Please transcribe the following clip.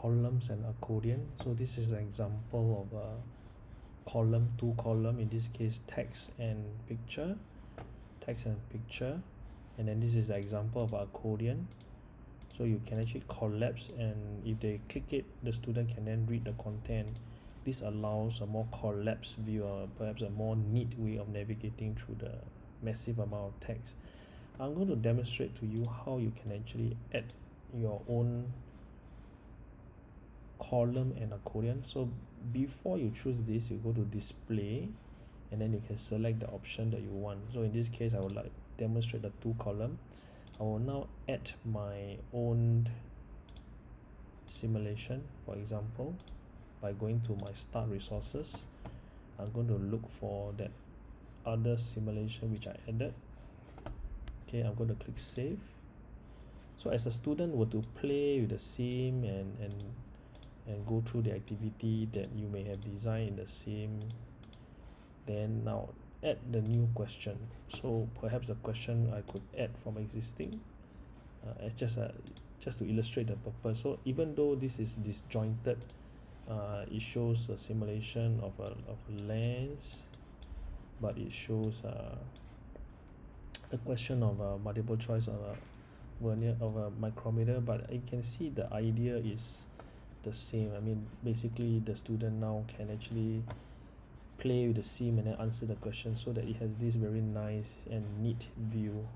columns and accordion so this is an example of a column two column in this case text and picture text and picture. And then this is an example of accordion so you can actually collapse and if they click it the student can then read the content. This allows a more collapsed view or perhaps a more neat way of navigating through the massive amount of text. I'm going to demonstrate to you how you can actually add your own column and accordion so before you choose this you go to display and then you can select the option that you want. So in this case I would like demonstrate the two column. I will now add my own simulation for example by going to my start resources. I'm going to look for that other simulation which I added. Okay I'm going to click save. So as a student were to play with the sim and and and go through the activity that you may have designed in the same then now add the new question. So perhaps the question I could add from existing uh, as just a just to illustrate the purpose. So even though this is disjointed uh, it shows a simulation of a of lens but it shows uh, a question of a multiple choice of a vernier of a micrometer. But you can see the idea is the same. I mean basically the student now can actually play with the sim and then answer the question so that it has this very nice and neat view